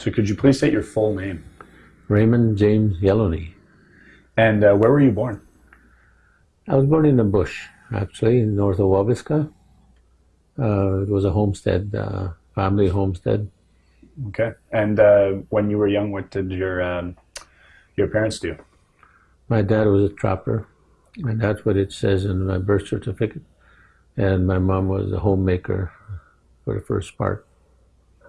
So could you please state your full name? Raymond James Yellowknee. And uh, where were you born? I was born in the bush, actually, north of Wabasca. Uh, it was a homestead, uh, family homestead. Okay. And uh, when you were young, what did your um, your parents do? My dad was a trapper, and that's what it says in my birth certificate. And my mom was a homemaker for the first part.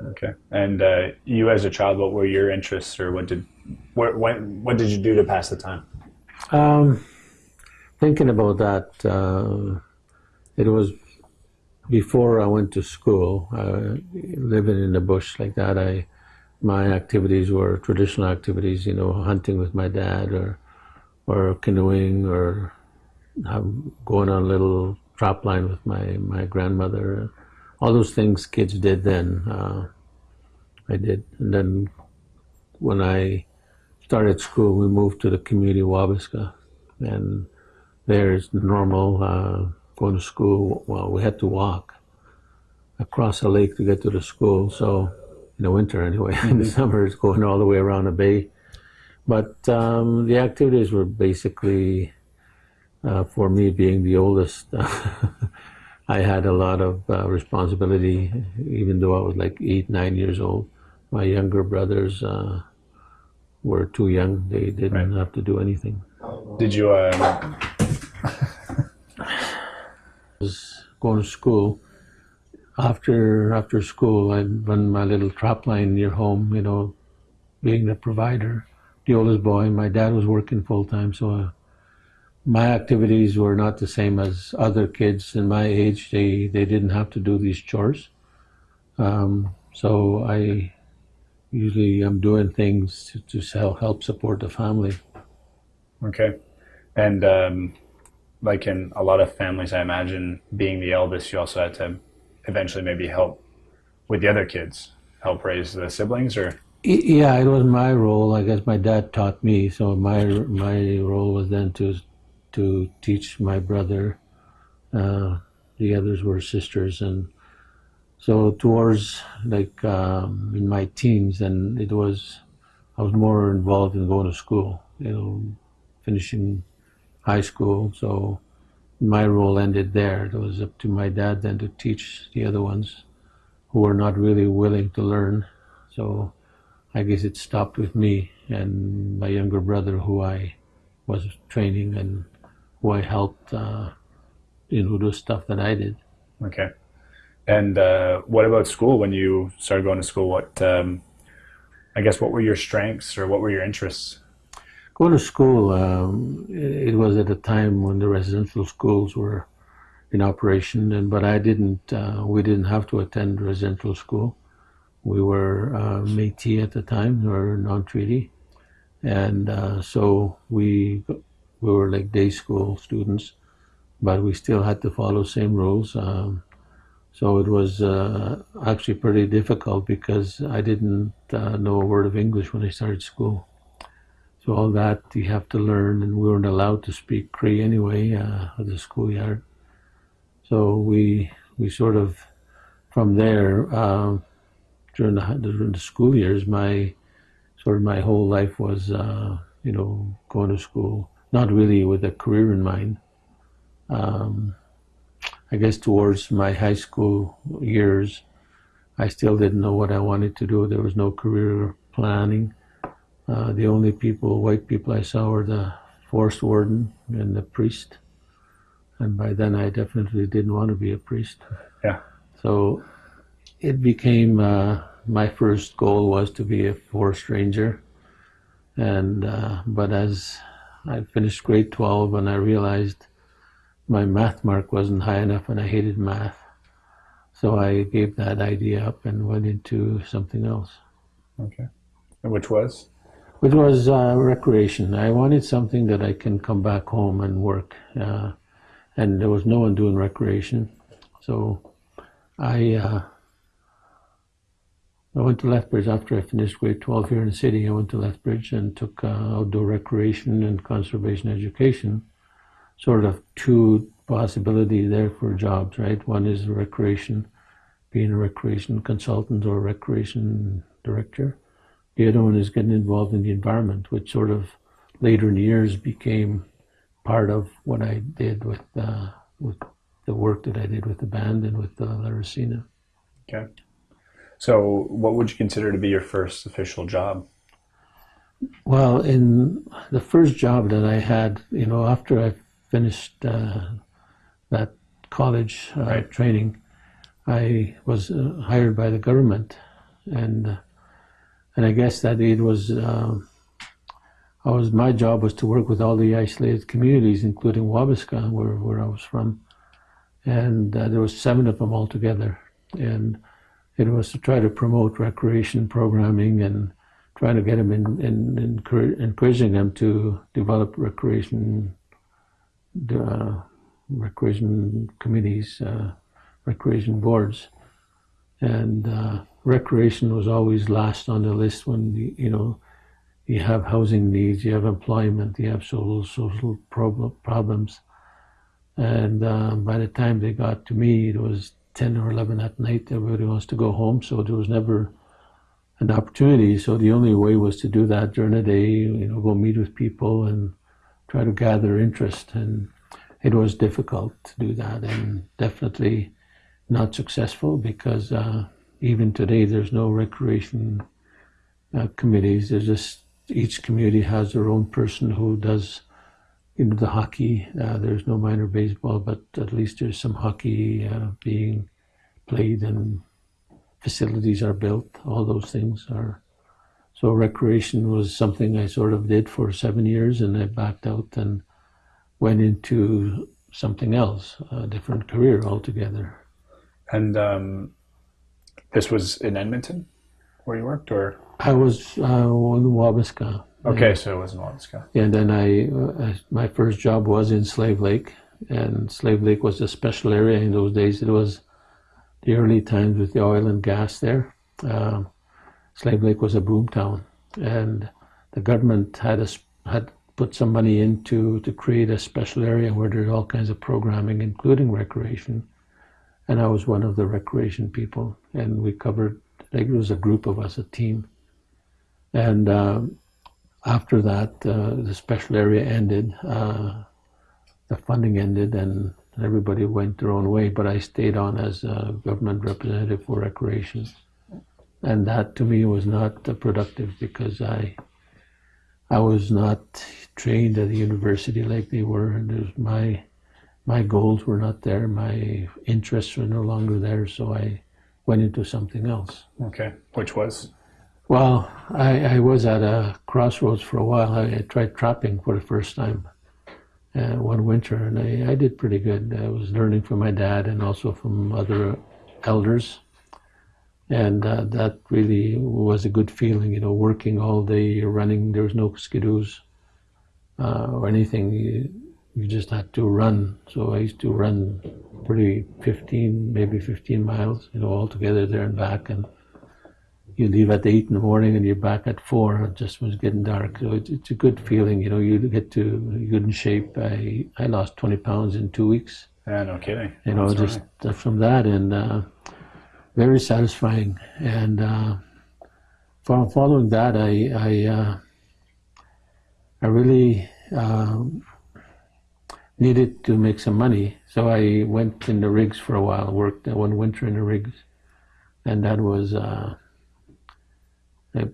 Okay. And uh, you, as a child, what were your interests, or what did what what, what did you do to pass the time? Um, thinking about that, uh, it was before I went to school. Uh, living in the bush like that, I my activities were traditional activities. You know, hunting with my dad, or or canoeing, or going on a little trap line with my my grandmother all those things kids did then, uh, I did. And then when I started school, we moved to the community Wabasca, and there's normal uh, going to school. Well, we had to walk across a lake to get to the school. So in the winter, anyway, in the summer, it's going all the way around the bay. But um, the activities were basically uh, for me being the oldest. I had a lot of uh, responsibility, even though I was like eight, nine years old. My younger brothers uh, were too young; they didn't right. have to do anything. Did you? Um... was going to school. After after school, I'd run my little trap line near home. You know, being the provider, the oldest boy. My dad was working full time, so. Uh, my activities were not the same as other kids in my age. They they didn't have to do these chores, um, so I usually am doing things to, to help support the family. Okay, and um, like in a lot of families, I imagine being the eldest, you also had to eventually maybe help with the other kids, help raise the siblings, or yeah, it was my role. I guess my dad taught me, so my my role was then to to teach my brother. Uh, the others were sisters, and so towards like um, in my teens, and it was I was more involved in going to school. You know, finishing high school. So my role ended there. It was up to my dad then to teach the other ones who were not really willing to learn. So I guess it stopped with me and my younger brother, who I was training and who I helped, uh, you know, do stuff that I did. Okay. And uh, what about school? When you started going to school, what um, I guess what were your strengths or what were your interests? Going to school, um, it was at a time when the residential schools were in operation, and but I didn't. Uh, we didn't have to attend residential school. We were uh, Métis at the time, or non-treaty, and uh, so we we were like day school students, but we still had to follow same rules. Um, so it was uh, actually pretty difficult because I didn't uh, know a word of English when I started school. So all that you have to learn, and we weren't allowed to speak Cree anyway uh, at the schoolyard. So we we sort of from there uh, during the during the school years, my sort of my whole life was uh, you know going to school not really with a career in mind. Um, I guess towards my high school years, I still didn't know what I wanted to do. There was no career planning. Uh, the only people, white people I saw were the forest warden and the priest. And by then I definitely didn't want to be a priest. Yeah. So it became, uh, my first goal was to be a forest ranger. And, uh, but as I finished grade 12 and I realized my math mark wasn't high enough and I hated math. So I gave that idea up and went into something else. Okay. And which was? Which was uh, recreation. I wanted something that I can come back home and work. Uh, and there was no one doing recreation. So I uh, I went to Lethbridge after I finished grade 12 here in the city. I went to Lethbridge and took uh, outdoor recreation and conservation education. Sort of two possibilities there for jobs, right? One is recreation, being a recreation consultant or recreation director. The other one is getting involved in the environment, which sort of later in the years became part of what I did with uh, with the work that I did with the band and with uh, Laricina. Okay. So, what would you consider to be your first official job? Well, in the first job that I had, you know, after I finished uh, that college uh, Right. training, I was uh, hired by the government, and and I guess that it was. Uh, I was my job was to work with all the isolated communities, including Wabasca, where, where I was from, and uh, there were seven of them altogether, and it was to try to promote recreation programming and trying to get them in, in, encourage, encouraging them to develop recreation uh, recreation committees, uh, recreation boards, and uh, recreation was always last on the list when you, you know you have housing needs, you have employment, you have social social problem, problems, and uh, by the time they got to me, it was ten or eleven at night. Everybody wants to go home, so there was never an opportunity. So the only way was to do that during the day. You know, go meet with people and try to gather interest. And it was difficult to do that, and definitely not successful because uh, even today there's no recreation uh, committees. There's just each community has their own person who does. Know, the hockey. Uh, there's no minor baseball, but at least there's some hockey uh, being played and facilities are built. All those things are. So recreation was something I sort of did for seven years, and I backed out and went into something else, a different career altogether. And um, this was in Edmonton, where you worked, or I was uh, in Wabasca. Okay, so it was in Wabasca. And then I, uh, my first job was in Slave Lake, and Slave Lake was a special area in those days. It was the early times with the oil and gas there. Um, Slave Lake was a boom town, and the government had a, had put some money into to create a special area where there's all kinds of programming, including recreation. And I was one of the recreation people, and we covered. I think it was a group of us, a team, and. Um, after that, uh, the special area ended, uh, the funding ended, and everybody went their own way. But I stayed on as a government representative for recreation, and that to me was not uh, productive because I, I was not trained at the university like they were, and my, my goals were not there, my interests were no longer there, so I went into something else. Okay, which was Well, I, I was at a crossroads for a while. I, I tried trapping for the first time uh, one winter, and I, I did pretty good. I was learning from my dad and also from other elders, and uh, that really was a good feeling. You know, working all day, running. There was no skidoos uh, or anything. You, you just had to run. So I used to run pretty 15, maybe 15 miles, you know, all together there and back, and you leave at eight in the morning and you're back at four. It just was getting dark, so it's, it's a good feeling. You know, you get to good in shape. I I lost twenty pounds in two weeks. yeah, no kidding. You know, That's just right. from that, and uh, very satisfying. And uh, fo- following that, I I uh, I really um, needed to make some money, so I went in the rigs for a while. Worked one winter in the rigs, and that was. Uh,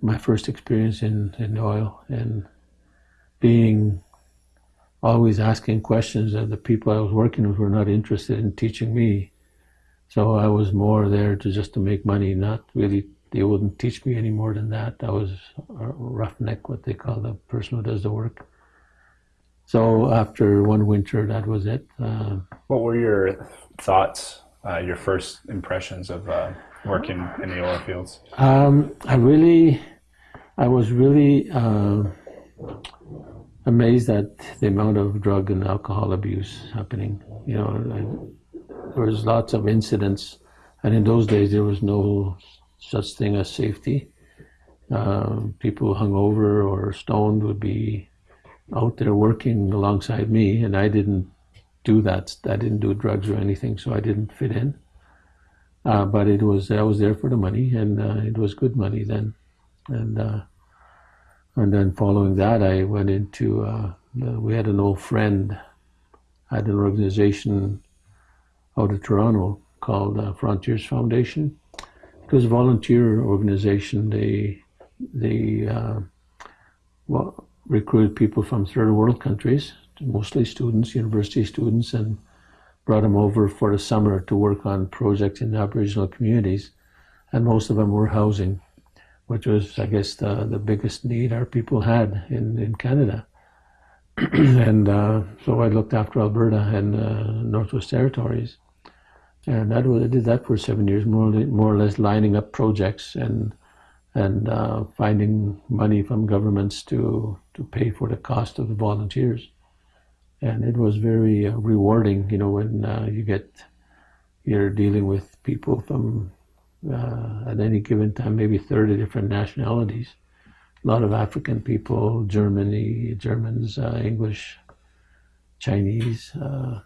my first experience in, in oil and being always asking questions and the people I was working with were not interested in teaching me. So I was more there to just to make money, not really they wouldn't teach me any more than that. I was a roughneck, what they call the person who does the work. So after one winter, that was it. Uh, What were your thoughts, uh, your first impressions of uh, working in the oil fields? Um, I really, I was really uh, amazed at the amount of drug and alcohol abuse happening. You know, I, there was lots of incidents, and in those days there was no such thing as safety. Um, people hung over or stoned would be out there working alongside me, and I didn't do that. I didn't do drugs or anything, so I didn't fit in. Uh, but it was I was there for the money, and uh, it was good money then. and uh, and then following that, I went into. Uh, the, we had an old friend had an organization out of Toronto called uh, Frontiers Foundation. It was a volunteer organization. They they uh, well, recruited people from third world countries, mostly students, university students, and brought them over for the summer to work on projects in Aboriginal communities. And most of them were housing, which was, I guess, the, the biggest need our people had in, in Canada. and uh, so I looked after Alberta and uh, Northwest Territories. And that was, I did that for seven years, more, more or less lining up projects and and uh, finding money from governments to to pay for the cost of the volunteers. And it was very uh, rewarding, you know, when uh, you get you're dealing with people from uh, at any given time, maybe 30 different nationalities a lot of African people, Germany, Germans, uh, English, Chinese, uh,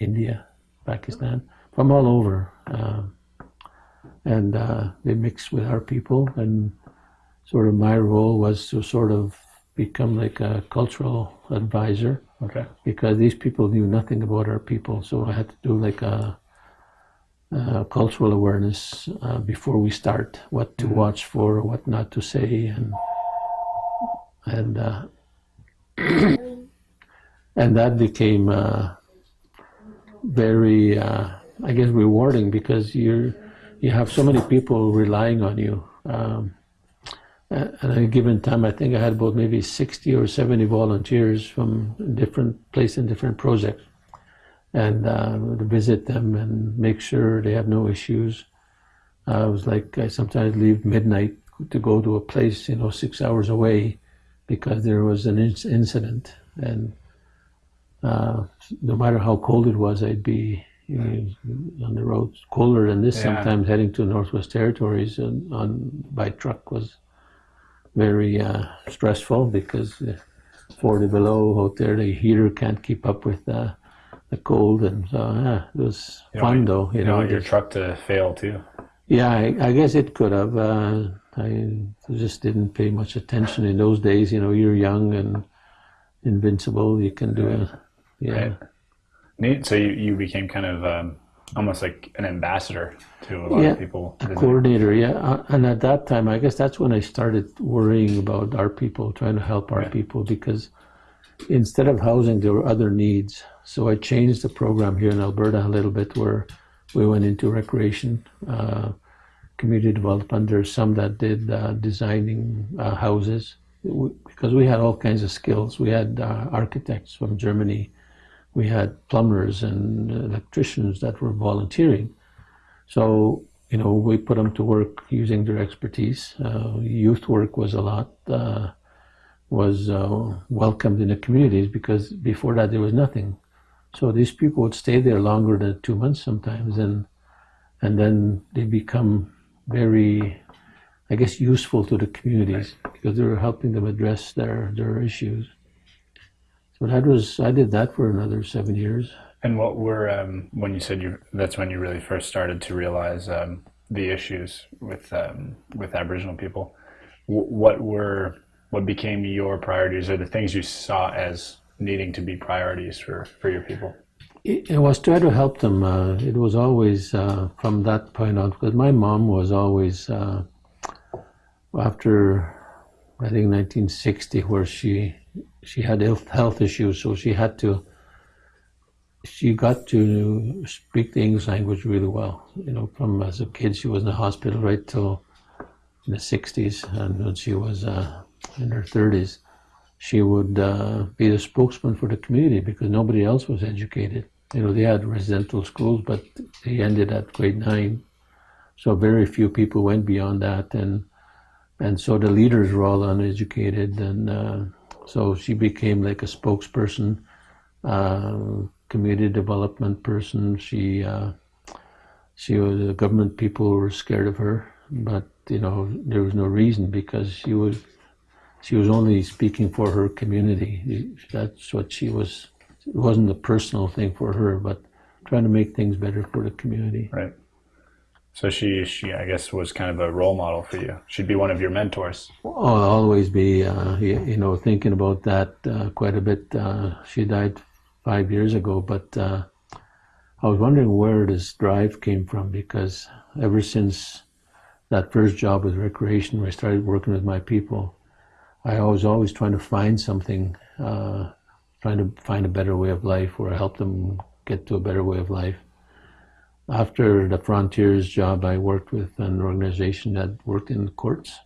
India, Pakistan, from all over. Uh, and they mix with our people. And sort of my role was to sort of become like a cultural advisor. Okay. Because these people knew nothing about our people. So I had to do like a uh, cultural awareness uh, before we start, what to mm-hmm. watch for, what not to say, and and uh, and that became uh, very, uh, I guess, rewarding because you you have so many people relying on you. Um, at a given time, I think I had about maybe 60 or 70 volunteers from different places and different projects and uh, to visit them and make sure they have no issues. Uh, I was like, I sometimes leave midnight to go to a place, you know, six hours away because there was an incident. And uh, no matter how cold it was, I'd be you know, on the road. Colder than this yeah. sometimes, heading to Northwest Territories on, on by truck was very uh, stressful because 40 below out there, the heater can't keep up with uh, the cold, and so yeah, it was you fun want, though. You, you know, your truck to fail too. Yeah, I, I guess it could have. Uh, I just didn't pay much attention in those days. You know, you're young and invincible. You can do it. Yeah. Right. Neat. So you, you became kind of um, almost like an ambassador to a lot yeah, of people. A coordinator, yeah. Uh, and at that time, I guess that's when I started worrying about our people, trying to help our right. people because instead of housing, there were other needs. So I changed the program here in Alberta a little bit where we went into recreation, uh, community development. There's some that did uh, designing uh, houses because we had all kinds of skills. We had uh, architects from Germany. We had plumbers and electricians that were volunteering. So, you know, we put them to work using their expertise. Uh, youth work was a lot uh, was uh, welcomed in the communities because before that there was nothing. So these people would stay there longer than two months sometimes, and and then they become very, I guess, useful to the communities because they were helping them address their their issues. So that was I did that for another seven years. And what were um, when you said you that's when you really first started to realize um, the issues with um, with Aboriginal people. W- what were what became your priorities or the things you saw as needing to be priorities for, for your people? It, it was try to help them. Uh, it was always uh, from that point on because my mom was always uh, after I think 1960 where she she had health issues, so she had to she got to speak the English language really well. You know, from as a kid, she was in the hospital right till in the 60s, and when she was uh, in her 30s, she would uh, be the spokesman for the community because nobody else was educated. You know, they had residential schools, but they ended at grade nine. So very few people went beyond that. And, and so the leaders were all uneducated. And uh, so she became like a spokesperson, uh, community development person. She, uh, she was, the government people were scared of her, but, you know, there was no reason because she was she was only speaking for her community. That's what she was. It wasn't a personal thing for her, but trying to make things better for the community. Right. So she, she, I guess, was kind of a role model for you. She'd be one of your mentors. I'll always be, uh, you, you know, thinking about that uh, quite a bit. Uh, she died five years ago, but uh, I was wondering where this drive came from because ever since that first job with recreation, where I started working with my people, I was always trying to find something, uh, trying to find a better way of life or help them get to a better way of life after the Frontiers job, I worked with an organization that worked in courts.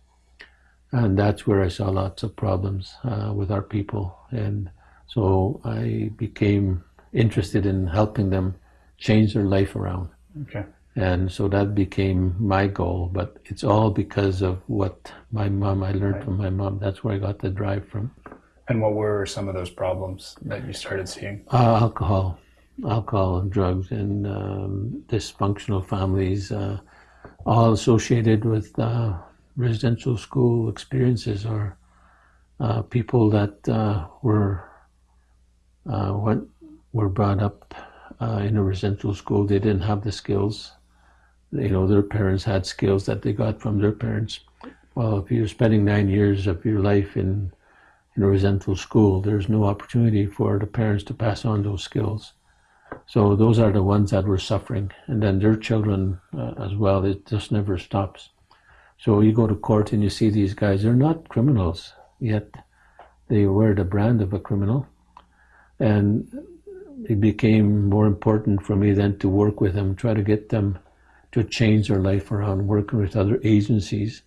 And that's where I saw lots of problems uh, with our people. And so I became interested in helping them change their life around. Okay. And so that became my goal. But it's all because of what my mom, I learned Right. from my mom. That's where I got the drive from. And what were some of those problems that you started seeing? Uh, alcohol, alcohol and drugs, and um, dysfunctional families, uh, all associated with uh, residential school experiences, or uh, people that uh, were uh, went, were brought up uh, in a residential school. They didn't have the skills. You know, their parents had skills that they got from their parents. Well, if you're spending nine years of your life in in a residential school, there's no opportunity for the parents to pass on those skills. So those are the ones that were suffering, and then their children uh, as well. It just never stops. So you go to court and you see these guys; they're not criminals yet. They wear the brand of a criminal, and it became more important for me then to work with them, try to get them to change their life around, working with other agencies.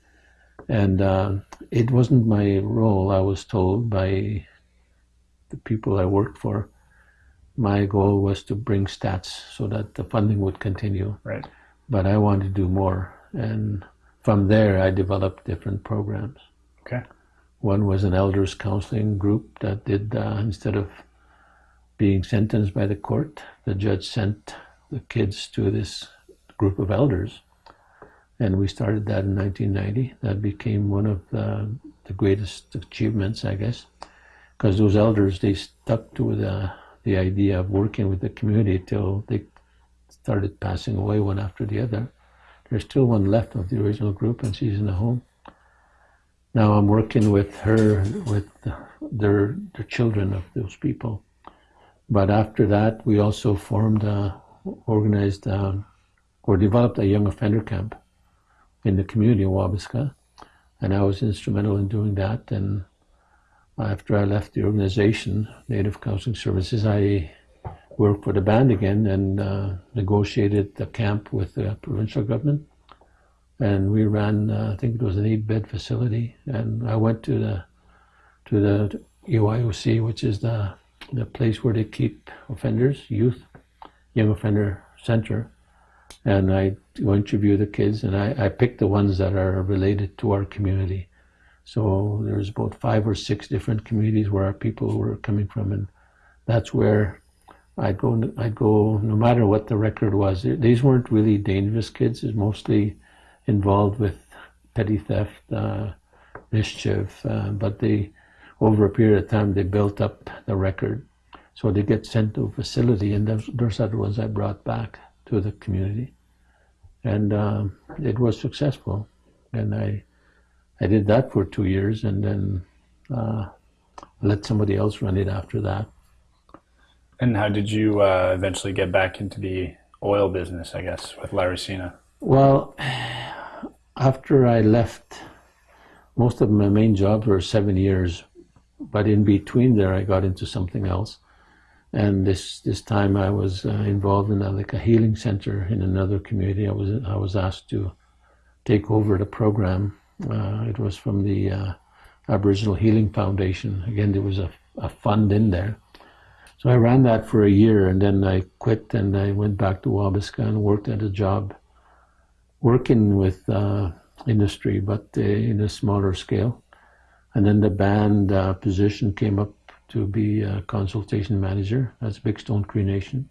And uh, it wasn't my role, I was told by the people I worked for. My goal was to bring stats so that the funding would continue, Right. but I wanted to do more. And from there, I developed different programs. Okay. One was an elders counseling group that did, uh, instead of being sentenced by the court, the judge sent the kids to this group of elders. And we started that in 1990. That became one of the, the greatest achievements, I guess, because those elders, they stuck to the, the idea of working with the community till they started passing away one after the other. There's still one left of the original group, and she's in a home. Now I'm working with her, with their, their children of those people. But after that, we also formed, a, organized, um, or developed a young offender camp in the community of Wabasca. And I was instrumental in doing that. And after I left the organization, Native Counseling Services, I worked for the band again and uh, negotiated the camp with the provincial government. And we ran, uh, I think it was an eight-bed facility. And I went to the to the EYOC, which is the the place where they keep offenders, youth, young offender center. And I go interview the kids, and I, I the ones that are related to our community. So there's about five or six different communities where our people were coming from, and that's where I'd go. I'd go no matter what the record was. These weren't really dangerous kids. It's mostly involved with petty theft, uh, mischief, uh, but they over a period of time they built up the record. So they get sent to a facility, and those, those are the ones I brought back to the community, and um, it was successful. And I, I did that for two years, and then uh, let somebody else run it after that. And how did you uh, eventually get back into the oil business, I guess, with Larry Laricina? Well, after I left, most of my main jobs were seven years, but in between there, I got into something else. And this this time, I was uh, involved in a, like a healing center in another community. I was I was asked to take over the program. Uh, it was from the uh, Aboriginal Healing Foundation. Again, there was a, a fund in there. So I ran that for a year, and then I quit, and I went back to Wabasca and worked at a job working with uh, industry, but uh, in a smaller scale. And then the band uh, position came up to be a consultation manager. That's Bigstone Cree Nation.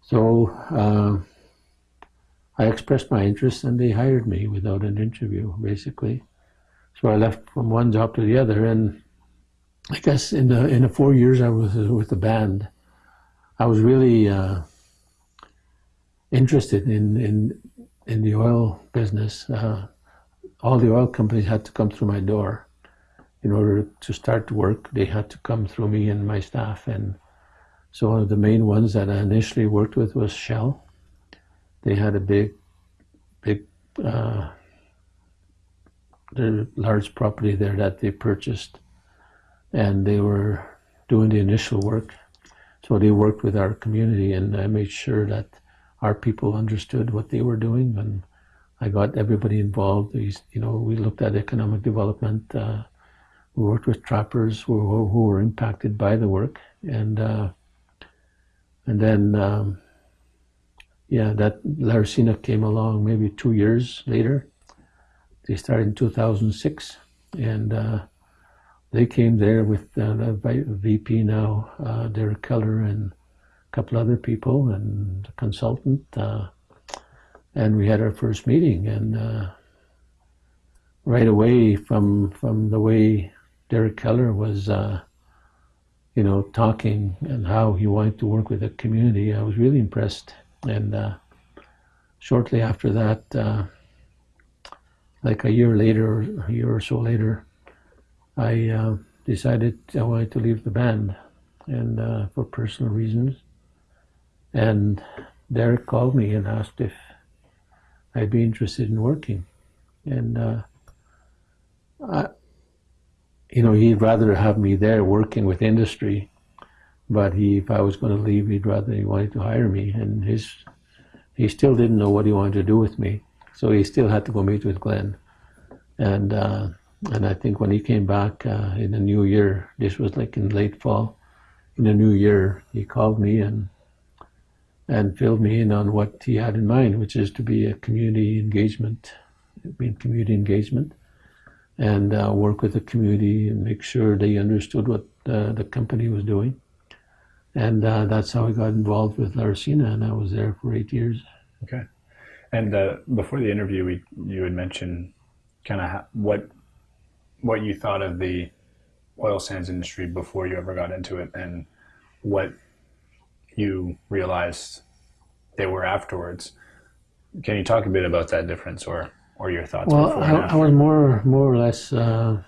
So uh, I expressed my interest, and they hired me without an interview, basically. So I left from one job to the other, and I guess in the in the four years I was with the band, I was really uh, interested in in in the oil business, uh, all the oil companies had to come through my door. In order to start work, they had to come through me and my staff. And so one of the main ones that I initially worked with was Shell. They had a big, big, uh, large property there that they purchased, and they were doing the initial work. So they worked with our community, and I made sure that our people understood what they were doing, and I got everybody involved. We, you know, we looked at economic development. Uh, we worked with trappers who, who, were impacted by the work, and uh, and then um, yeah, that Laricina came along maybe two years later. They started in 2006, and uh, they came there with uh, the VP now, uh, Derek Keller, and a couple other people, and a consultant. Uh, and we had our first meeting, and uh, right away from from the way Derek Keller was, uh, you know, talking and how he wanted to work with the community, I was really impressed. And uh, shortly after that, like a year later, a year or so later, I uh, decided I wanted to leave the band, and uh, for personal reasons. And Derek called me and asked if I'd be interested in working, and uh, I, you know, he'd rather have me there working with industry, but he, if I was going to leave, he'd rather he wanted to hire me, and his he still didn't know what he wanted to do with me, so he still had to go meet with Glen, and uh, and I think when he came back uh, in the new year, this was like in late fall, in the new year, he called me and and filled me in on what he had in mind, which is to be a community engagement, mean community engagement, and uh, work with the community and make sure they understood what uh, the company was doing. And uh, that's how I got involved with Laricina, and I was there for eight years. Okay. And uh, before the interview, we, you had mentioned kind of what what you thought of the oil sands industry before you ever got into it and what you realized they were afterwards. Can you talk a bit about that difference or, or your thoughts? Well, I, I, was more more or less uh,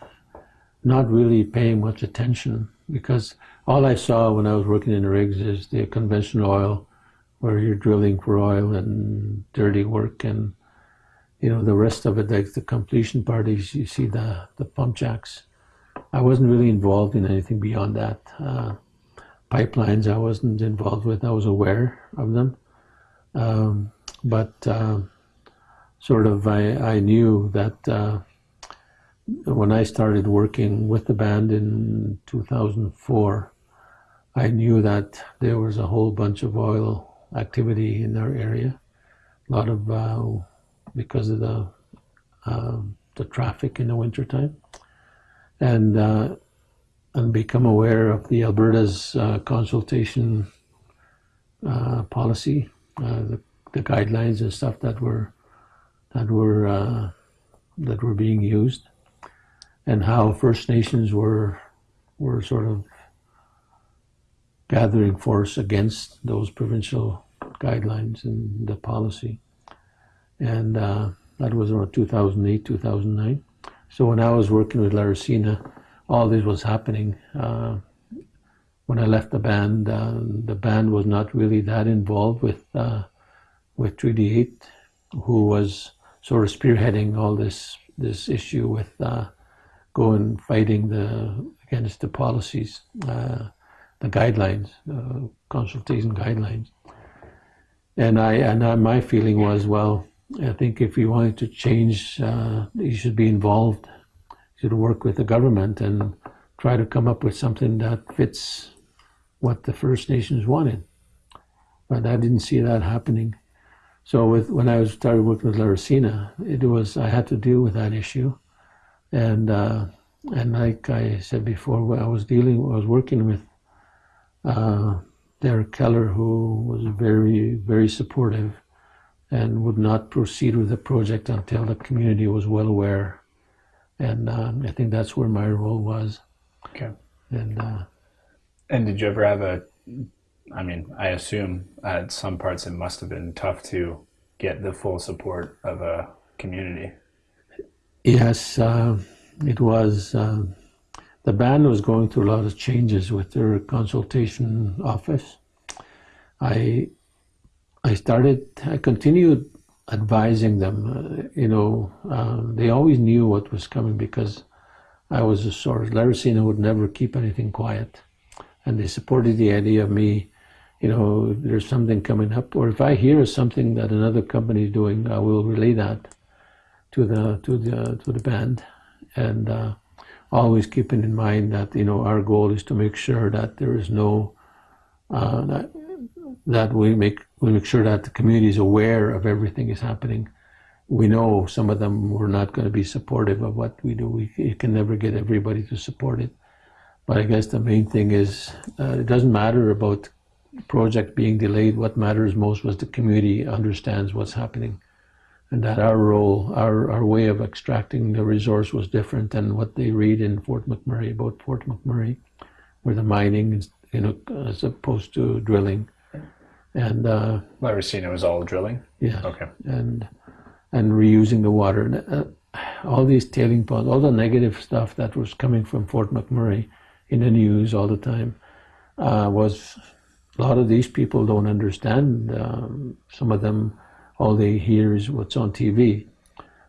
not really paying much attention because all I saw when I was working in the rigs is the conventional oil, where you're drilling for oil and dirty work and you know, the rest of it, like the completion parties, you see the, the pump jacks. I wasn't really involved in anything beyond that. Uh, pipelines, I wasn't involved with. I was aware of them. Um, but uh, sort of, I, I knew that uh, when I started working with the band in 2004, I knew that there was a whole bunch of oil activity in our area. A lot of uh, because of the uh, the traffic in the wintertime. And uh, and become aware of the Alberta's uh, consultation uh, policy, uh, the, the, guidelines and stuff that were that were that were being used, and how First Nations were were sort of gathering force against those provincial guidelines and the policy and uh, that was around 2008, 2009. So when I was working with Laricina, all this was happening. Uh, when I left the band, uh, the band was not really that involved with uh, with Treaty 8, who was sort of spearheading all this this issue with uh, going fighting the against the policies, uh, the guidelines, consultation guidelines. And I and my feeling was well I think if you wanted to change, uh, you should be involved. You should work with the government and try to come up with something that fits what the First Nations wanted. But I didn't see that happening. So with, when I was started working with Laricina, it was I had to deal with that issue, and uh, and like I said before, I was dealing, I was working with uh, Derek Keller, who was very very supportive and would not proceed with the project until the community was well aware. And um, I think that's where my role was. Okay. And uh, and did you ever have a? I mean, I assume at some parts it must have been tough to get the full support of a community. Yes, uh, it was. Uh, the band was going through a lot of changes with their consultation office. I I started. I continued advising them. Uh, you know, uh, they always knew what was coming because I was a source. Laricina would never keep anything quiet, and they supported the idea of me. You know, there's something coming up, or if I hear something that another company is doing, I will relay that to the to the to the band, and uh, always keeping in mind that you know our goal is to make sure that there is no uh, that that we make we make sure that the community is aware of everything is happening. We know some of them were not going to be supportive of what we do. We you can never get everybody to support it, but I guess the main thing is uh, it doesn't matter about project being delayed. What matters most was the community understands what's happening and that our role, our, our way of extracting the resource was different than what they read in Fort McMurray about Fort McMurray, where the mining is, you know, as opposed to drilling. And uh, Laricina was all drilling. yeah, Okay. and and reusing the water. And, uh, all these tailing ponds, all the negative stuff that was coming from Fort McMurray in the news all the time uh, was a lot of these people don't understand. Um, some of them, all they hear is what's on TV.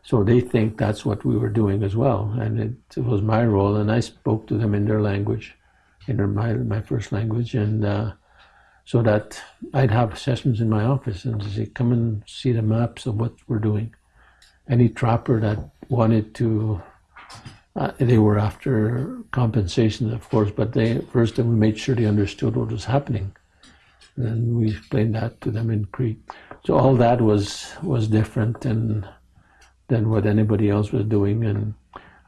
So they think that's what we were doing as well. And it, it was my role, and I spoke to them in their language, in their, my, my first language. And uh, so that I'd have sessions in my office and say, come and see the maps of what we're doing. Any trapper that wanted to, uh, they were after compensation, of course, but they first we made sure they understood what was happening. And we explained that to them in Cree. So all that was was different than than what anybody else was doing, and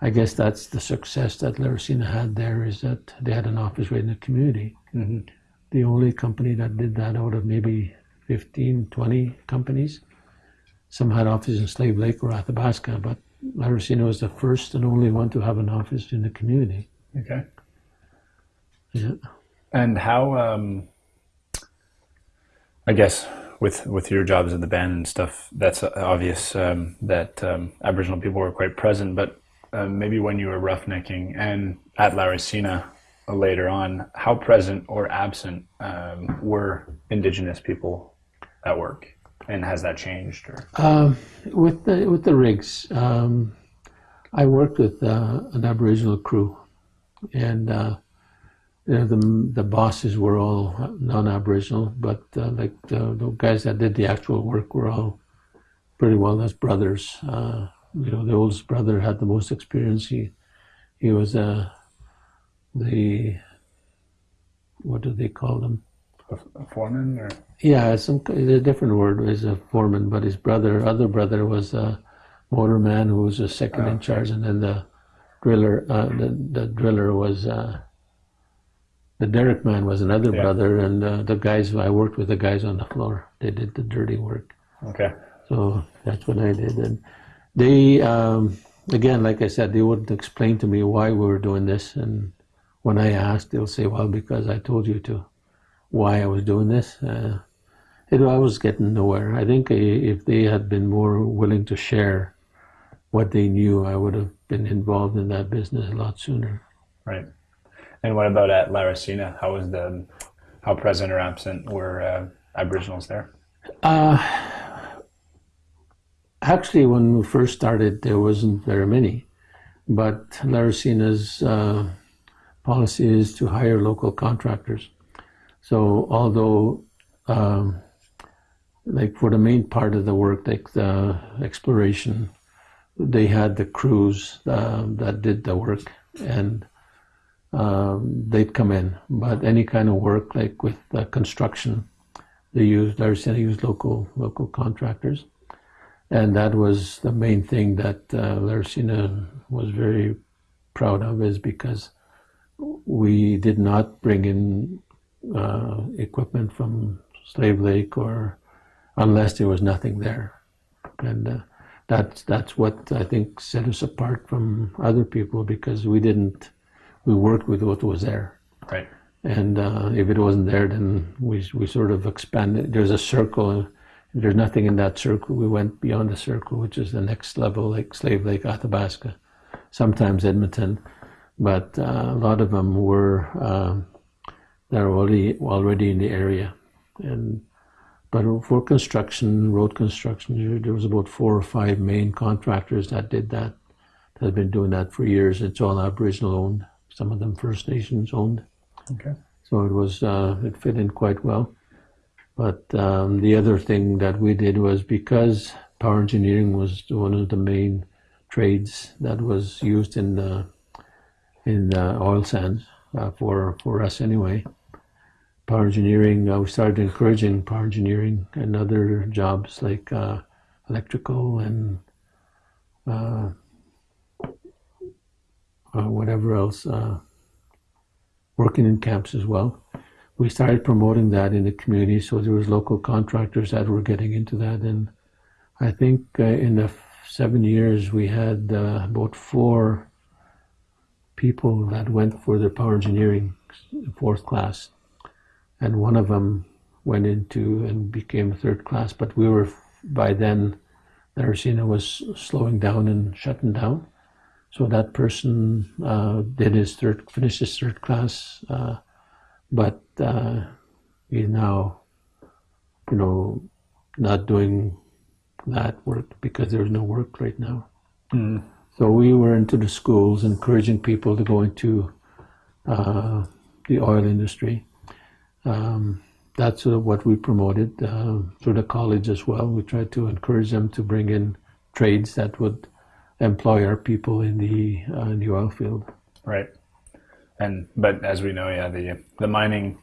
I guess that's the success that Laricina had there is that they had an office right in the community hmm the only company that did that out of maybe 15, 20 companies. Some had offices in Slave Lake or Athabasca, but Laricina was the first and only one to have an office in the community. Okay. Yeah. And how, um, I guess, with with your jobs in the band and stuff, that's obvious um, that um, Aboriginal people were quite present. But uh, maybe when you were roughnecking and at Laricina uh, later on, how present or absent um, were Indigenous people at work, and has that changed? Um, with the with the rigs, um, I worked with uh, an Aboriginal crew, and uh, you know, the the bosses were all non-Aboriginal, but uh, like the, the guys that did the actual work were all pretty well as brothers. Uh, you know, the oldest brother had the most experience. He he was uh, the what do they call them? a, foreman, or Yeah, some a different word is a foreman, but his brother, other brother, was a motorman who was a second Oh, in charge, and then the driller, uh, the the driller was uh, the derrick man was another Yeah. brother, and uh, the guys I worked with the guys on the floor. They did the dirty work, okay, so that's what I did, and they um, again, like I said, they wouldn't explain to me why we were doing this, and when I asked, they'll say, "Well, because I told you to." Why I was doing this? Uh, it, I was getting nowhere. I think if they had been more willing to share what they knew, I would have been involved in that business a lot sooner. right. And what about at Laricina? How was the how present or absent were uh, Aboriginals there? Uh, actually, when we first started, there wasn't very many, but Laricina's uh, policy is to hire local contractors. So although, um, like for the main part of the work, like the exploration, they had the crews uh, that did the work, and um, they'd come in. But any kind of work, like with uh, construction, they used Laricina used local local contractors, and that was the main thing that uh, Laricina was very proud of, is because we did not bring in uh, equipment from Slave Lake or unless there was nothing there, and uh, that's that's what I think set us apart from other people because we didn't we worked with what was there. Right. And uh, if it wasn't there, then we we sort of expanded. There's a circle. there's nothing in that circle. We went beyond the circle, which is the next level, like Slave Lake, Athabasca, sometimes Edmonton, but uh, a lot of them were um, they're already already in the area, and but for construction, road construction, there was about four or five main contractors that did that. That have been doing that for years. It's all Aboriginal owned. Some of them First Nations owned. Okay. So it was uh, it fit in quite well. But um, the other thing that we did was because power engineering was one of the main trades that was used in the in the oil sands uh, for for us anyway. Power engineering, uh, we started encouraging power engineering and other jobs like uh, electrical and uh, uh, whatever else, uh, working in camps as well we started promoting that in the community. So there was local contractors that were getting into that, and I think uh, in the seven years we had uh, about four people that went for their power engineering fourth class, and one of them went into and became third class. But we were by then, the was slowing down and shutting down. So that person uh, did his third, finished his third class uh, but uh, he's now, you know, not doing that work because there's no work right now. Mm. So we were into the schools, encouraging people to go into uh, the oil industry. Um, that's sort of what we promoted uh, through the college as well. We tried to encourage them to bring in trades that would employ our people in the uh, in the oil field. Right and but as we know, yeah, the the mining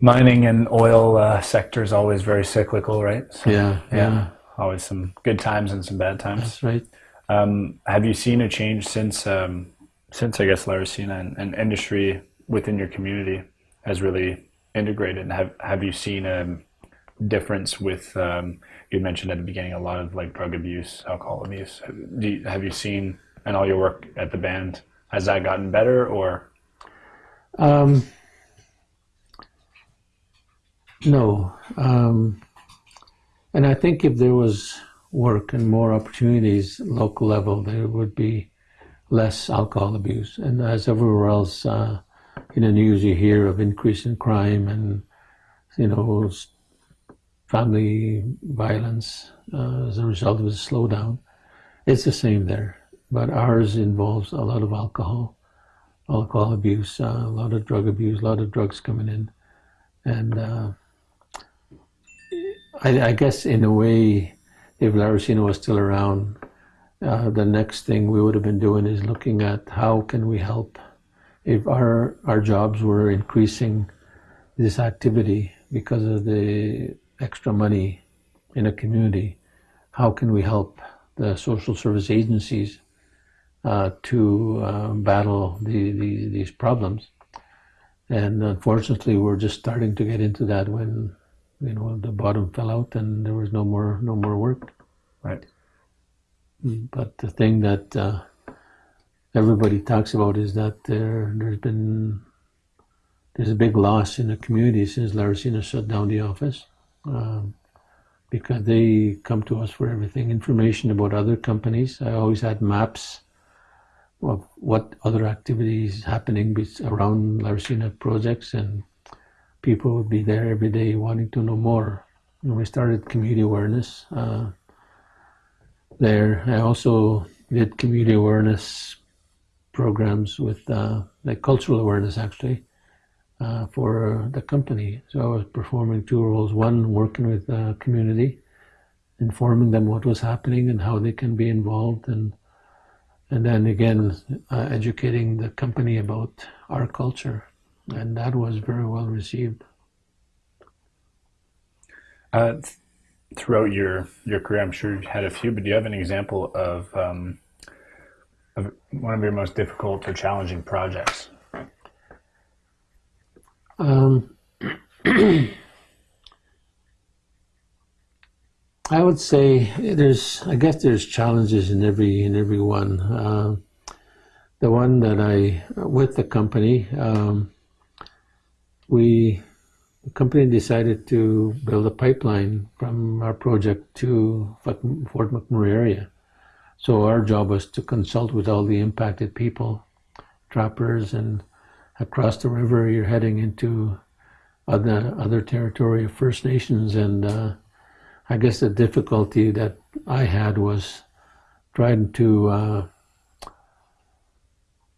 mining and oil uh, sector is always very cyclical, right? So, yeah, yeah, yeah, always some good times and some bad times. That's right. Um, have you seen a change since um, since I guess Laricina and, and, industry within your community has really integrated? And have have you seen a difference with um, you mentioned at the beginning a lot of like drug abuse, alcohol abuse? You, have you seen and all your work at the band? Has that gotten better or? Um, no. Um, and I think if there was work and more opportunities local level, there would be less alcohol abuse. And as everywhere else uh, in the news, you hear of increase in crime and, you know, family violence uh, as a result of the slowdown. It's the same there but ours involves a lot of alcohol, alcohol abuse, uh, a lot of drug abuse, a lot of drugs coming in, and uh, I, I, guess in a way, if Laricina was still around, uh, the next thing we would have been doing is looking at how can we help. If our our jobs were increasing this activity because of the extra money in a community, how can we help the social service agencies uh, to uh, battle the, the, these problems. And unfortunately, we're just starting to get into that when you know the bottom fell out and there was no more no more work. Right. But the thing that uh, everybody talks about is that there there's been there's a big loss in the community since Laricina shut down the office. Um, because they come to us for everything information about other companies. I always had maps of what other activities happening around Laricina projects, and people would be there every day wanting to know more. And we started community awareness uh, there. I also did community awareness programs with uh, like cultural awareness actually uh, for the company. So I was performing two roles: one working with the community, informing them what was happening and how they can be involved and and then again uh, educating the company about our culture and that was very well received uh, th- throughout your your career i'm sure you've had a few but do you have an example of um, of one of your most difficult or challenging projects um, I would say there's, I guess there's challenges in every in every one. Uh, the one that I with the company, um, we the company decided to build a pipeline from our project to Fort McMurray area. So our job was to consult with all the impacted people, trappers, and across the river you're heading into other other territory of First Nations. And uh, I guess the difficulty that I had was trying to uh,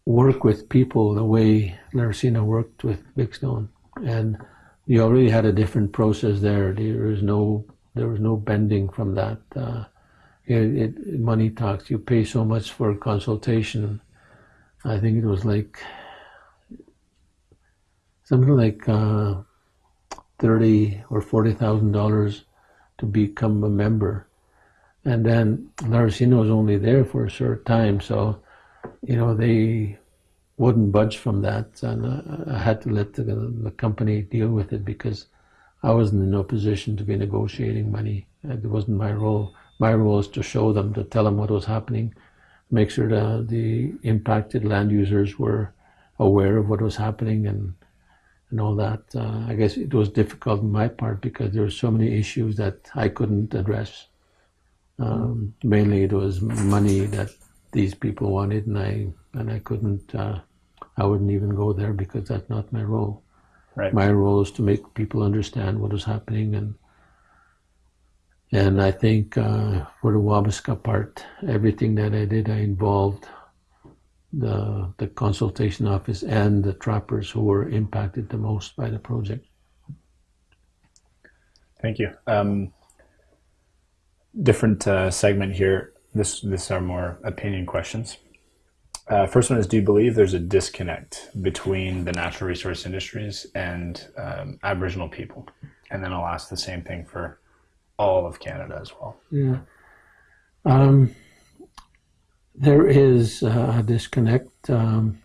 work with people the way Laricina worked with Bigstone, and you already had a different process there. There was no there was no bending from that. Uh, it, it, money talks. You pay so much for consultation. I think it was like something like uh, thirty or forty thousand dollars to become a member, and then Laricina was only there for a short time, so you know they wouldn't budge from that, and I had to let the, the company deal with it because I wasn't in no position to be negotiating money. It wasn't my role. My role is to show them, to tell them what was happening, make sure that the impacted land users were aware of what was happening and and all that. Uh, I guess it was difficult on my part because there were so many issues that I couldn't address. Um, mainly, it was money that these people wanted, and I and I couldn't. Uh, I wouldn't even go there because that's not my role. Right. My role is to make people understand what is happening, and and I think uh, for the Wabasca part, everything that I did, I involved the the consultation office and the trappers who were impacted the most by the project. Thank you. Um, different uh, segment here. This this are more opinion questions. Uh, first one is: Do you believe there's a disconnect between the natural resource industries and um, Aboriginal people? And then I'll ask the same thing for all of Canada as well. Yeah. Um, there is a disconnect, um,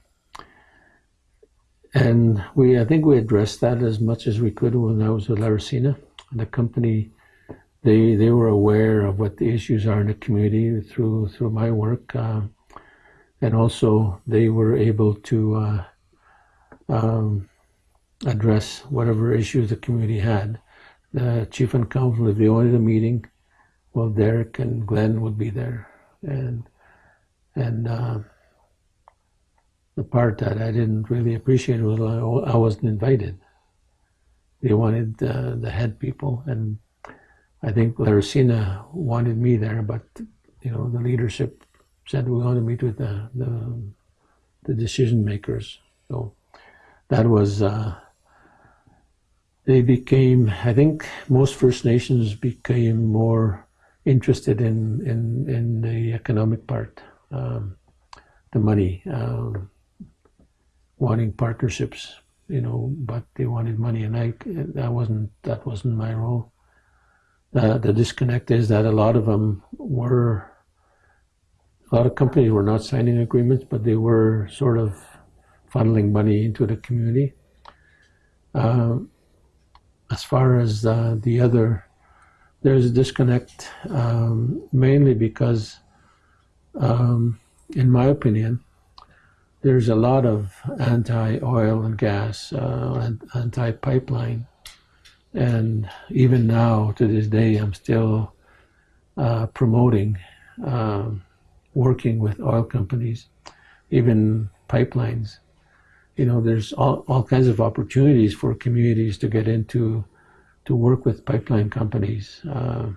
and we I think we addressed that as much as we could when I was with Laricina. The company they they were aware of what the issues are in the community through through my work, uh, and also they were able to uh, um, address whatever issues the community had. The chief and council, if they wanted a meeting, well, Derek and Glen would be there, and and uh, the part that I didn't really appreciate was I, wasn't invited. They wanted uh, the head people and I think Laricina wanted me there, but you know the leadership said we want to meet with the the, the decision makers. So that was uh, they became. I think most First Nations became more interested in in in the economic part, um, the money, um, wanting partnerships. You know, but they wanted money, and I that wasn't that wasn't my role uh, the disconnect is that a lot of them were, a lot of companies were not signing agreements, but they were sort of funneling money into the community. Uh, as far as uh, the other, there's a disconnect um, mainly because, um, in my opinion, there's a lot of anti-oil and gas, uh, anti-pipeline and even now, to this day, I'm still uh, promoting um, working with oil companies, even pipelines. You know, there's all, all kinds of opportunities for communities to get into, to work with pipeline companies, uh,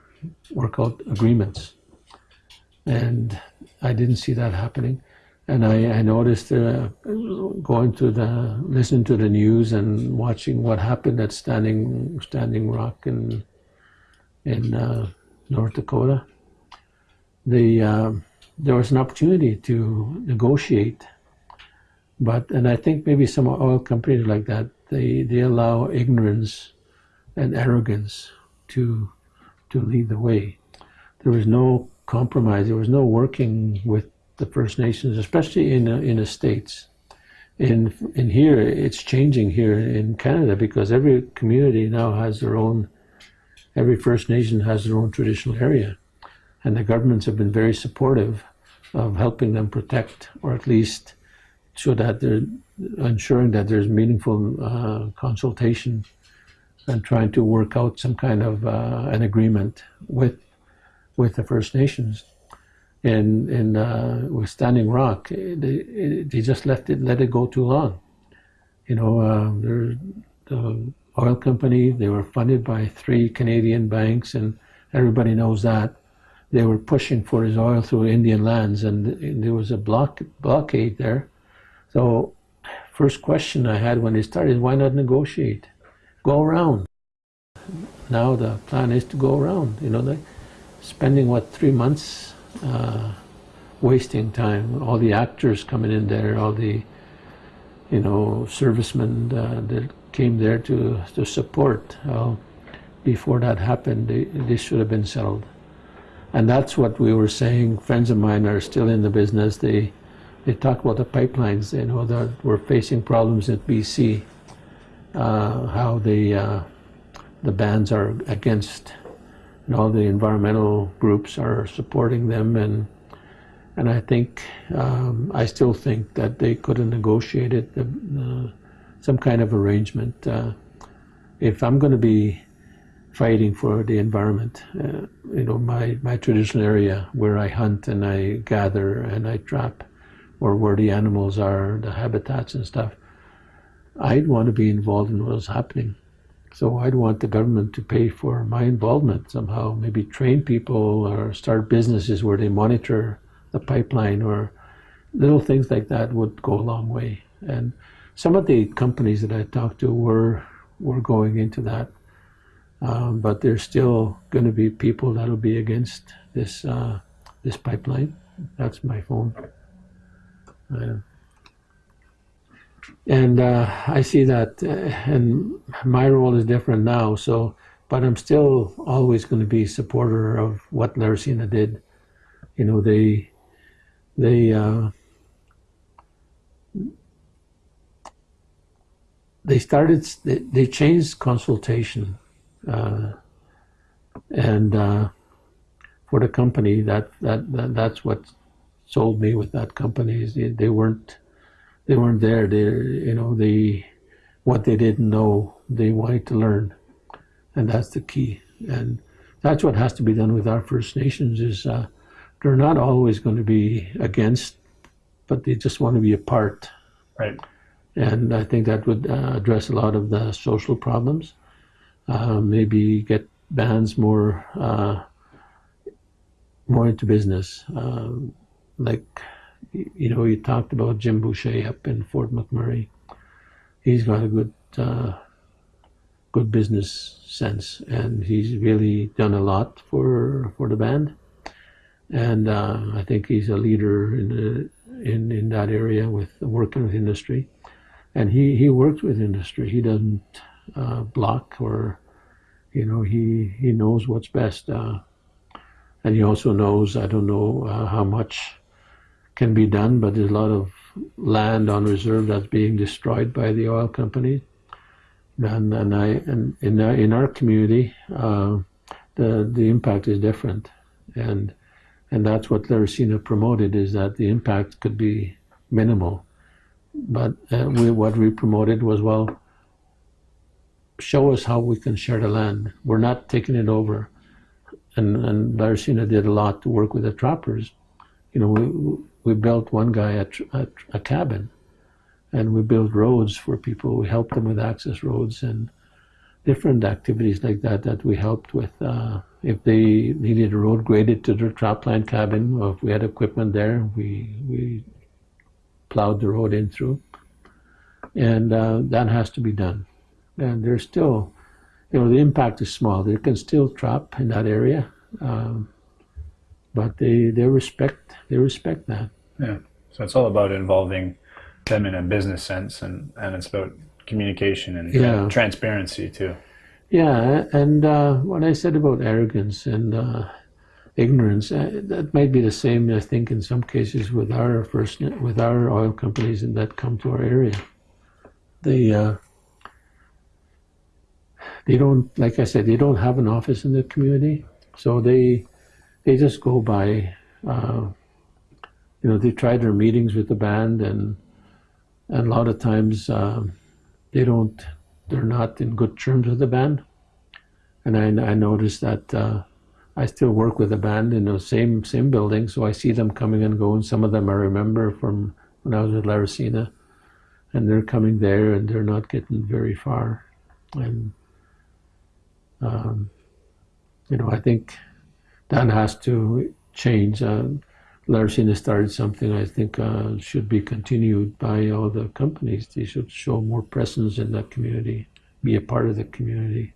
work out agreements. And I didn't see that happening and I, I noticed uh, going to the listening to the news and watching what happened at Standing Standing Rock in in uh, North Dakota. The uh, there was an opportunity to negotiate, but and I think maybe some oil companies like that they they allow ignorance and arrogance to to lead the way. There was no compromise. There was no working with the First Nations, especially in uh, in the states. In in here, it's changing here in Canada because every community now has their own. Every First Nation has their own traditional area, and the governments have been very supportive of helping them protect, or at least so that they're ensuring that there's meaningful uh, consultation and trying to work out some kind of uh, an agreement with with the First Nations. And uh, with Standing Rock, they, they just left it let it go too long. You know, uh, the oil company. They were funded by three Canadian banks, and everybody knows that. They were pushing for his oil through Indian lands, and, and there was a block blockade there. So, first question I had when they started, why not negotiate? Go around. Now the plan is to go around. You know, they spending what three months, uh, wasting time. All the actors coming in there, all the you know servicemen uh, that came there to to support. Uh, before that happened, this should have been settled. And that's what we were saying. Friends of mine are still in the business. They they talk about the pipelines. You know that we're facing problems at BC. Uh, how the uh, the bans are against, and all the environmental groups are supporting them, and and I think um, I still think that they could have negotiated uh, some kind of arrangement. Uh, if I'm going to be fighting for the environment. Uh, you know, my, my traditional area where I hunt and I gather and I trap, or where the animals are, the habitats and stuff. I'd want to be involved in what's happening. So I'd want the government to pay for my involvement somehow, maybe train people or start businesses where they monitor the pipeline or little things like that would go a long way. And some of the companies that I talked to were were going into that um, but there's still going to be people that'll be against this uh, this pipeline. That's my phone. And uh, I see that, uh, and my role is different now. So, but I'm still always going to be supporter of what Laricina did. You know, they they uh, they started they, they changed consultation uh, and uh, for the company, that, that, that that's what sold me with that company. Is they, they weren't they weren't there. They you know they what they didn't know they wanted to learn, and that's the key. And that's what has to be done with our First Nations. Is uh, they're not always going to be against, but they just want to be a part. Right. And I think that would uh, address a lot of the social problems uh, maybe get bands more uh, more into business. Um, like you know, you talked about Jim Boucher up in Fort McMurray. He's got a good uh, good business sense, and he's really done a lot for for the band. And uh, I think he's a leader in the, in in that area with working with industry. And he he works with industry. He doesn't uh, block or you know he he knows what's best uh, and he also knows I don't know uh, how much can be done but there's a lot of land on reserve that's being destroyed by the oil company and and I and in our, in our community uh, the the impact is different and and that's what Laricina promoted is that the impact could be minimal but uh, we, what we promoted was well show us how we can share the land. We're not taking it over. And, and Laricina did a lot to work with the trappers. You know, we, we built one guy a, a, a cabin and we built roads for people. We helped them with access roads and different activities like that that we helped with. Uh, if they needed a road graded to their trapline cabin, or if we had equipment there, we we plowed the road in through, and uh, that has to be done and there's still, you know, the impact is small. They can still trap in that area, um, but they they respect they respect that. Yeah. So it's all about involving them in a business sense, and and it's about communication and yeah. transparency too. Yeah, and uh, what I said about arrogance and uh, ignorance, uh, that might be the same. I think in some cases with our first with our oil companies that come to our area, they uh, they don't, like I said, they don't have an office in the community, so they they just go by. Uh, you know, they try their meetings with the band, and and a lot of times um, they don't they're not in good terms with the band, and I, I noticed that uh, I still work with the band in the same same building, so I see them coming and going. Some of them I remember from when I was at Laricina, and they're coming there, and they're not getting very far, and um, you know I think that has to change. Uh, Laricina started something I think uh, should be continued by all the companies. They should show more presence in that community, be a part of the community.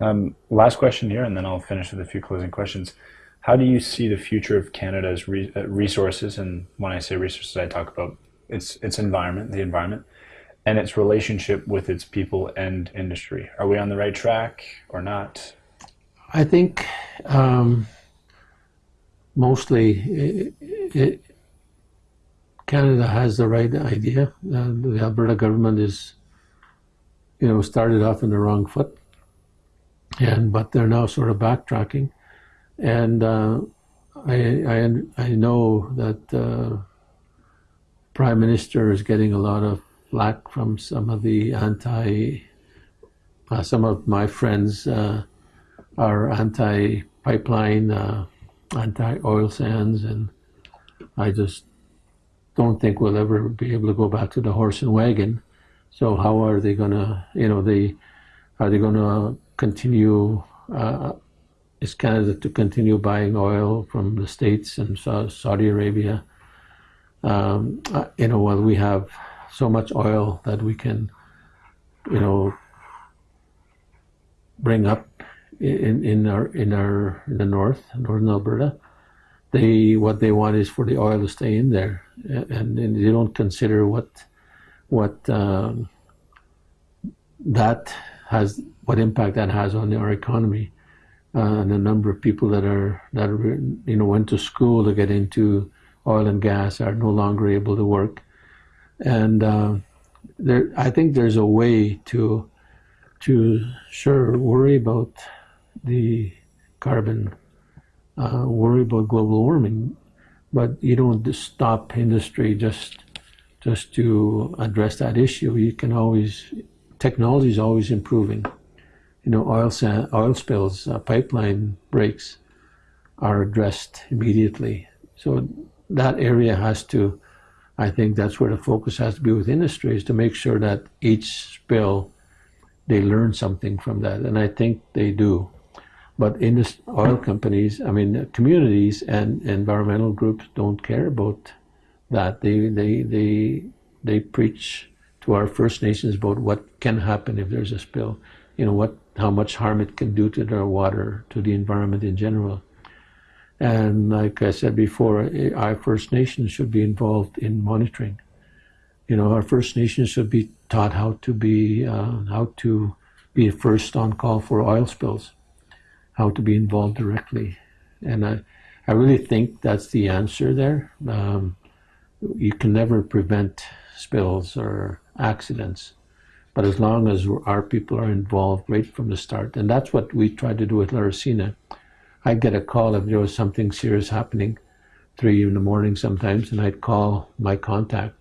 Um, last question here, and then I'll finish with a few closing questions. How do you see the future of Canada's re- uh, resources? And when I say resources, I talk about its its environment, the environment, and its relationship with its people and industry. Are we on the right track or not? I think. Um, mostly it, it, Canada has the right idea. Uh, the Alberta government is, you know, started off in the wrong foot, and but they're now sort of backtracking, and uh, I, I I know that uh, Prime Minister is getting a lot of flack from some of the anti. Uh, some of my friends uh, are anti-pipeline uh, anti-oil sands, and I just don't think we'll ever be able to go back to the horse and wagon. So how are they going to, you know, they are they going to continue? Uh, is Canada to continue buying oil from the states and Saudi Arabia? Um, you know, while we have so much oil that we can, you know, bring up in, in our in our in the north, northern Alberta, they what they want is for the oil to stay in there, and, and they don't consider what what um, that has what impact that has on our economy. Uh, and the number of people that are that are, you know went to school to get into oil and gas are no longer able to work, and uh, there I think there's a way to to sure worry about the carbon, uh, worry about global warming, but you don't stop industry just just to address that issue. You can always technology is always improving. You know, oil oil spills, uh, pipeline breaks are addressed immediately. So that area has to. I think that's where the focus has to be with industry is to make sure that each spill they learn something from that, and I think they do. But in the oil companies, I mean, communities and environmental groups don't care about that. They they they they preach to our First Nations about what can happen if there's a spill. You know what, how much harm it can do to their water, to the environment in general. And like I said before, our First Nations should be involved in monitoring. You know, our First Nations should be taught how to be uh, how to be first on call for oil spills how to be involved directly. And I, I really think that's the answer there. Um, you can never prevent spills or accidents, but as long as our people are involved right from the start, and that's what we tried to do with Laricina. I'd get a call if there was something serious happening, three in the morning sometimes, and I'd call my contact.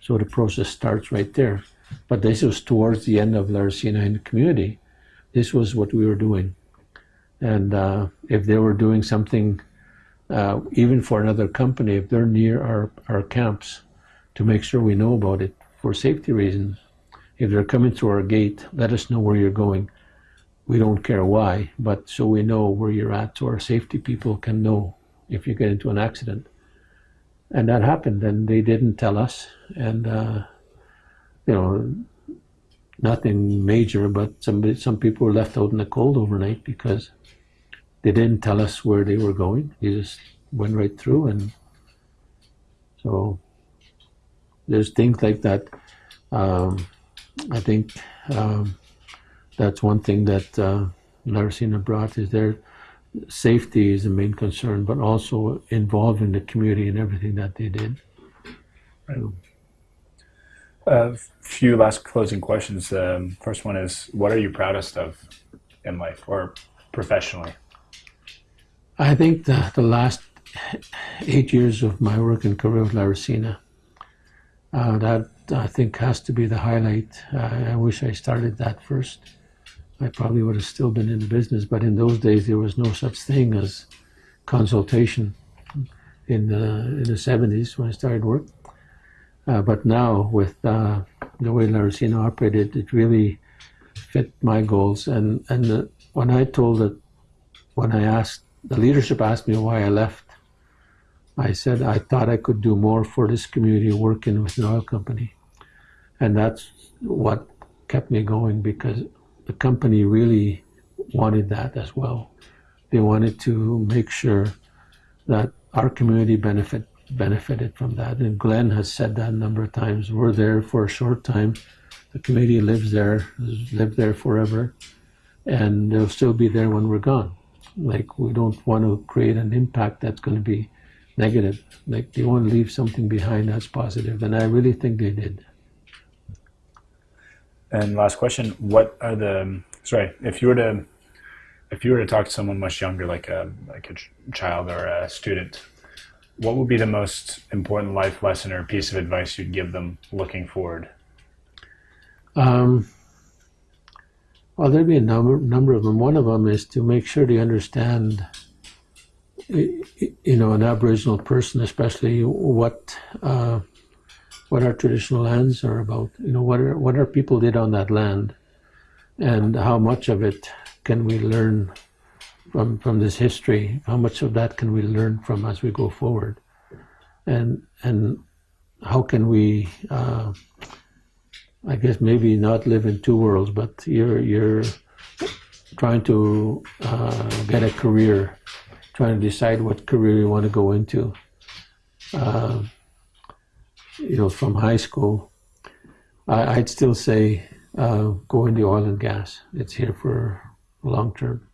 So the process starts right there. But this was towards the end of Laricina in the community. This was what we were doing. And uh, if they were doing something, uh, even for another company, if they're near our, our camps, to make sure we know about it for safety reasons. If they're coming through our gate, let us know where you're going. We don't care why, but so we know where you're at, so our safety people can know if you get into an accident. And that happened, and they didn't tell us. And, uh, you know, nothing major, but some, some people were left out in the cold overnight because they didn't tell us where they were going. They just went right through, and so there's things like that. Um, I think um, that's one thing that uh, Laricina brought is their safety is the main concern, but also involving the community in everything that they did. Right. A few last closing questions. Um, first one is, what are you proudest of in life or professionally? I think the, the last eight years of my work in career with Laricina, uh, that I think has to be the highlight. I wish I started that first. I probably would have still been in the business, but in those days there was no such thing as consultation in the in the 70s when I started work. Uh, but now with uh, the way Laricina operated, it really fit my goals. And and the, when I told it, when I asked the leadership asked me why I left, I said I thought I could do more for this community working with an oil company, and that's what kept me going because the company really wanted that as well. They wanted to make sure that our community benefit benefited from that. And Glen has said that a number of times. We're there for a short time. The community lives there, has lived there forever, and they'll still be there when we're gone. Like we don't want to create an impact that's going to be negative. Like they want to leave something behind that's positive, and I really think they did. And last question: What are the sorry? If you were to if you were to talk to someone much younger, like a like a child or a student, what would be the most important life lesson or piece of advice you'd give them looking forward? Um, well, there'd be a number number of them. One of them is to make sure they understand, you know, an Aboriginal person, especially what uh, what our traditional lands are about. You know, what are what our people did on that land, and how much of it can we learn from from this history? How much of that can we learn from as we go forward? And and how can we? Uh, I guess maybe not live in two worlds, but you're you're trying to uh, get a career, trying to decide what career you want to go into. Uh, you know, from high school, I, would still say uh, go into oil and gas. It's here for long term,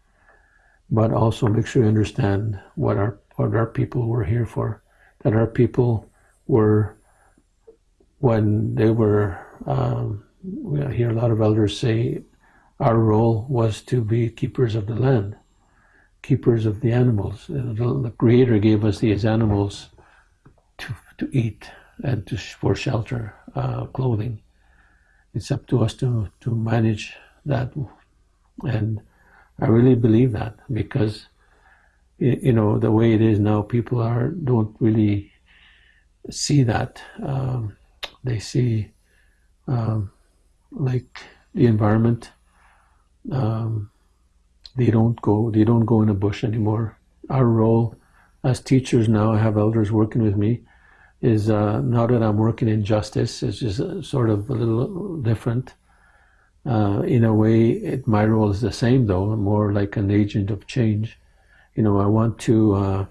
but also make sure you understand what our what our people were here for. That our people were when they were. Um, we hear a lot of elders say our role was to be keepers of the land, keepers of the animals. The Creator gave us these animals to to eat and to for shelter, uh, clothing. It's up to us to to manage that and I really believe that because you know the way it is now, people are don't really see that. Um, they see um, like the environment. Um, they don't go. They don't go in a bush anymore. Our role as teachers now, I have elders working with me, is uh, now that I'm working in justice, it's just sort of a little different. Uh, in a way, it, my role is the same, though. More like an agent of change. You know, I want to uh,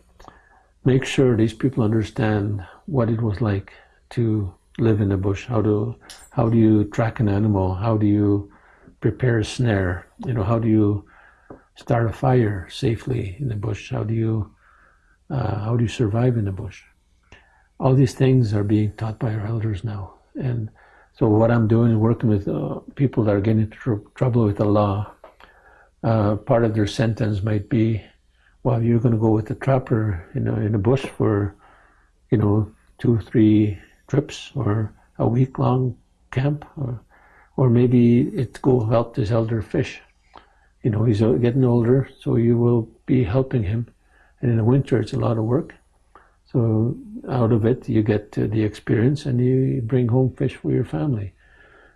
make sure these people understand what it was like to live in the bush. How do how do you track an animal? How do you prepare a snare? You know, how do you start a fire safely in the bush? How do you uh, how do you survive in the bush? All these things are being taught by our elders now, and so what I'm doing is working with uh, people that are getting into tr- trouble with the law. Uh, part of their sentence might be, well, you're going to go with the trapper in a, in a bush for, you know, two, three trips or a week long camp, or, or maybe it's go help this elder fish. You know, he's getting older, so you will be helping him. And in the winter, it's a lot of work. So out of it, you get the experience and you bring home fish for your family.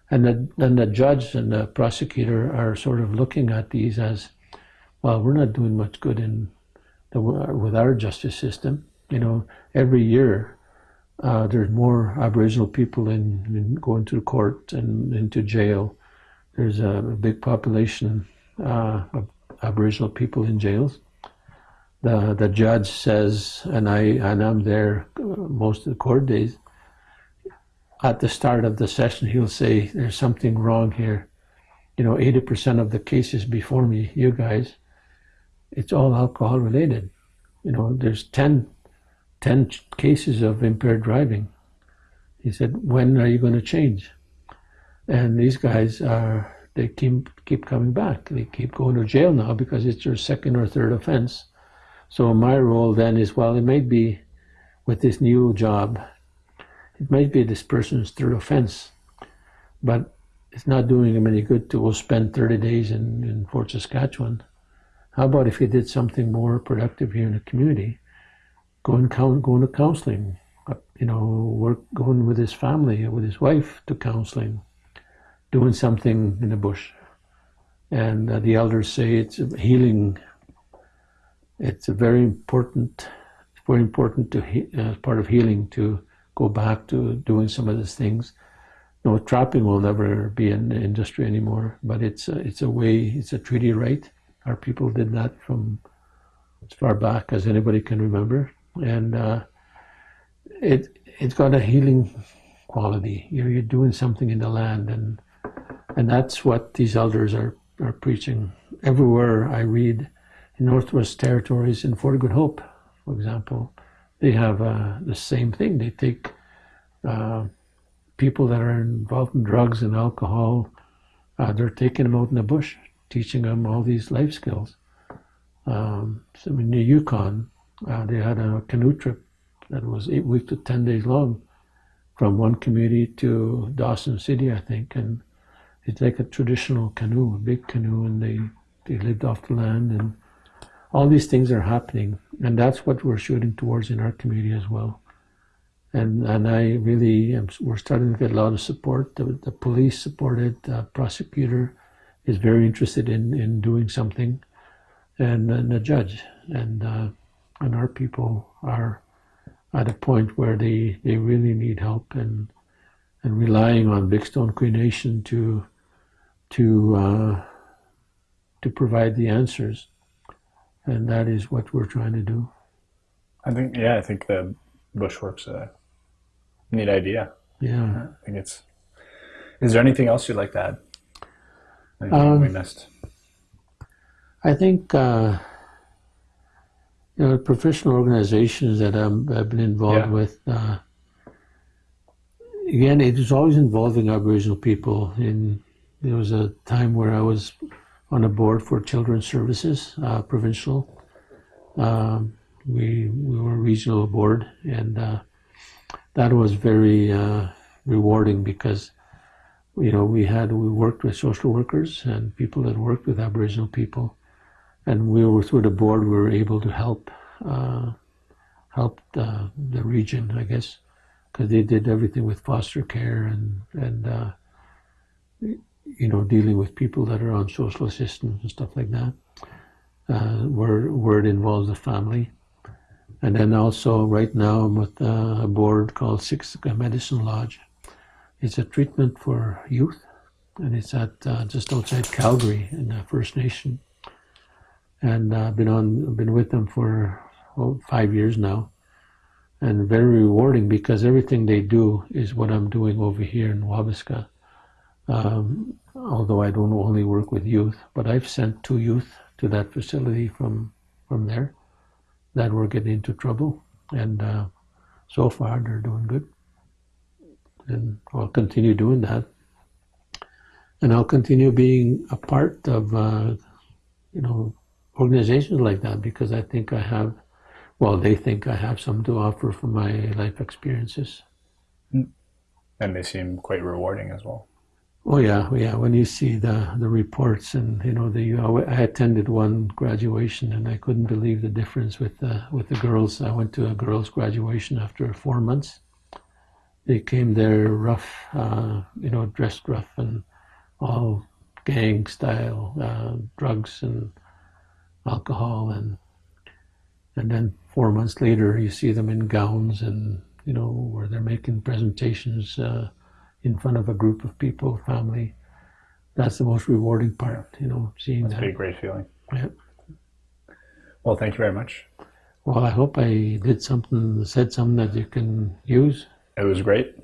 And the, then the judge and the prosecutor are sort of looking at these as, well, we're not doing much good in the, with our justice system. You know, every year uh, there's more Aboriginal people in, in, going to court and into jail. There's a, big population uh, of Aboriginal people in jails the the judge says, and I and I'm there most of the court days. At the start of the session, he'll say, "There's something wrong here." You know, eighty percent of the cases before me, you guys, it's all alcohol related. You know, there's 10, 10 cases of impaired driving. He said, "When are you going to change?" And these guys are they keep keep coming back. They keep going to jail now because it's their second or third offense so my role then is, well, it may be with this new job, it might be this person's third offense, but it's not doing him any good to go spend 30 days in, in Fort Saskatchewan. How about if he did something more productive here in the community? Going, going to counseling, uh, you know, work, going with his family, with his wife to counseling, doing something in the bush. And uh, the elders say it's healing. It's a very important, it's very important to as part of healing to go back to doing some of these things. No, trapping will never be an industry anymore, but it's a, it's a way, it's a treaty right. Our people did that from as far back as anybody can remember, and uh, it it's got a healing quality. You're, you're doing something in the land, and and that's what these elders are are preaching. Everywhere I read, in Northwest Territories, in Fort Good Hope, for example, they have uh, the same thing. They take uh, people that are involved in drugs and alcohol, uh, they're taking them out in the bush, teaching them all these life skills. Um, so in the Yukon, uh, they had a canoe trip that was eight weeks to 10 days long from one community to Dawson City, I think. And it's like a traditional canoe, a big canoe, and they, they lived off the land. And all these things are happening. And that's what we're shooting towards in our community as well. And, and I really am, we're starting to get a lot of support. The, the police supported, the prosecutor is very interested in, in doing something, and, and the judge. And, uh, and our people are at a point where they, they really need help and, and relying on Bigstone Cree Nation to, to, uh, to provide the answers. And that is what we're trying to do. I think, yeah, I think the Bushworks a neat idea. Yeah. I think it's. Is there anything else you'd like to add? Anything Um, we missed? I think uh, you know professional organizations that I'm, I've been involved Yeah. with. Uh, again, it is always involving Aboriginal people. In there was a time where I was on a board for Children's Services, uh, provincial. Um, we we were a regional board, and uh, that was very uh, rewarding because you know we had we worked with social workers and people that worked with Aboriginal people, and we were through the board we were able to help uh, help the, the region, I guess, because they did everything with foster care and and uh, you know dealing with people that are on social assistance and stuff like that, uh, where where it involves the family. And then also right now I'm with uh, a board called Siksika Medicine Lodge. It's a treatment for youth, and it's at uh, just outside Calgary in the First Nation. And uh, I've been on, been with them for oh, five years now, and very rewarding because everything they do is what I'm doing over here in Wabasca. Um, although I don't only work with youth, but I've sent two youth to that facility from from there that were getting into trouble, and uh, so far they're doing good. And I'll continue doing that, and I'll continue being a part of, uh, you know, organizations like that because I think I have, well, they think I have something to offer from my life experiences. And they seem quite rewarding as well. Oh yeah, yeah. When you see the the reports and you know the I attended one graduation and I couldn't believe the difference with the with the girls. I went to a girls' graduation after four months. They came there rough, uh, you know, dressed rough and all gang style, uh, drugs and alcohol and and then four months later you see them in gowns and you know where they're making presentations. Uh, in front of a group of people, family. That's the most rewarding part, you know, seeing Must that. a great feeling. Yeah. Well, thank you very much. Well, I hope I did something, said something that you can use. It was great.